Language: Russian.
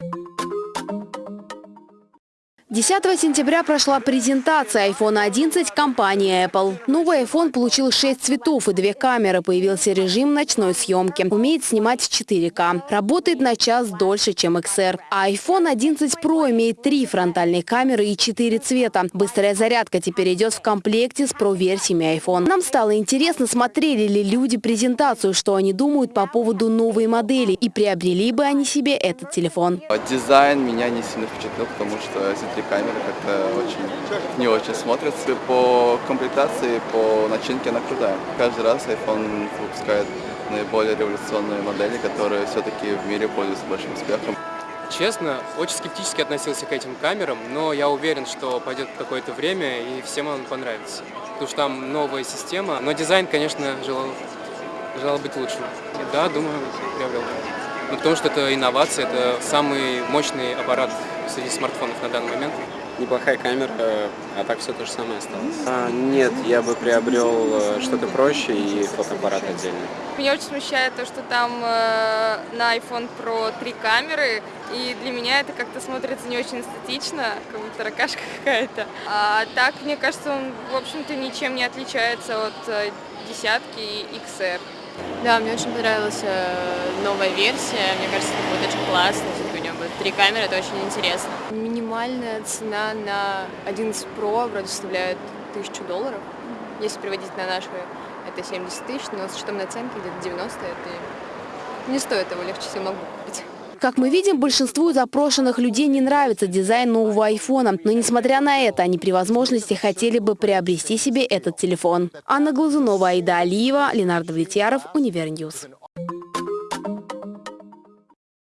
you 10 сентября прошла презентация iPhone 11 компании Apple. Новый iPhone получил 6 цветов и две камеры. Появился режим ночной съемки. Умеет снимать в 4К. Работает на час дольше, чем XR. А iPhone 11 Pro имеет три фронтальные камеры и 4 цвета. Быстрая зарядка теперь идет в комплекте с Pro-версиями iPhone. Нам стало интересно, смотрели ли люди презентацию, что они думают по поводу новой модели и приобрели бы они себе этот телефон. Дизайн меня не сильно впечатлил, потому что камеры как-то очень не очень смотрятся. По комплектации, по начинке она крутая. Каждый раз iPhone выпускает наиболее революционные модели, которые все-таки в мире пользуются большим успехом. Честно, очень скептически относился к этим камерам, но я уверен, что пойдет какое-то время и всем он понравится. Потому что там новая система, но дизайн, конечно, желал, желал быть лучшим. Да, думаю, приобрел. Ну, потому что это инновация, это самый мощный аппарат среди смартфонов на данный момент. Неплохая камера, а так все то же самое осталось. А, нет, я бы приобрел э, что-то проще и фотоаппарат отдельно. Меня очень смущает то, что там э, на iPhone Pro три камеры, и для меня это как-то смотрится не очень эстетично, как будто ракашка какая-то. А так, мне кажется, он, в общем-то, ничем не отличается от э, десятки и XR. Да, мне очень понравилась э, новая версия. Мне кажется, это будет очень классно, если у него будет три камеры, это очень интересно. Минимальная цена на 11 Pro вроде составляет 1000 долларов. Если переводить на наши, это 70 тысяч, но с учетом наценки где-то 90, это не стоит того, легче себе могу купить. Как мы видим, большинству запрошенных людей не нравится дизайн нового айфона. Но несмотря на это, они при возможности хотели бы приобрести себе этот телефон. Анна Глазунова, Аида Алиева, Ленар Довлетьяров, Univer News.